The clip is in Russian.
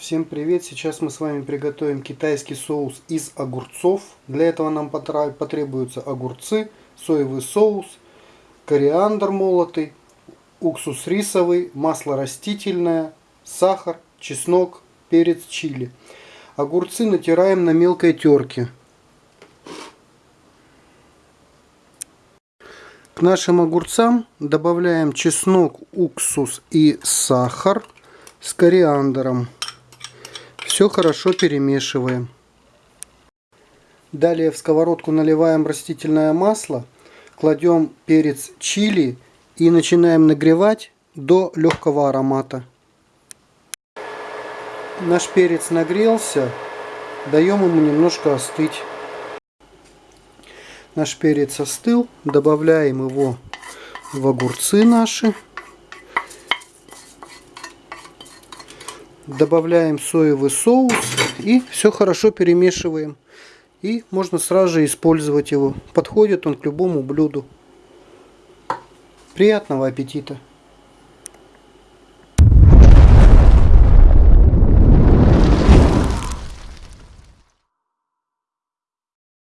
Всем привет! Сейчас мы с вами приготовим китайский соус из огурцов. Для этого нам потребуются огурцы, соевый соус, кориандр молотый, уксус рисовый, масло растительное, сахар, чеснок, перец чили. Огурцы натираем на мелкой терке. К нашим огурцам добавляем чеснок, уксус и сахар с кориандром. Все хорошо перемешиваем. Далее в сковородку наливаем растительное масло, кладем перец чили и начинаем нагревать до легкого аромата. Наш перец нагрелся, даем ему немножко остыть. Наш перец остыл, добавляем его в огурцы наши. Добавляем соевый соус и все хорошо перемешиваем. И можно сразу же использовать его. Подходит он к любому блюду. Приятного аппетита!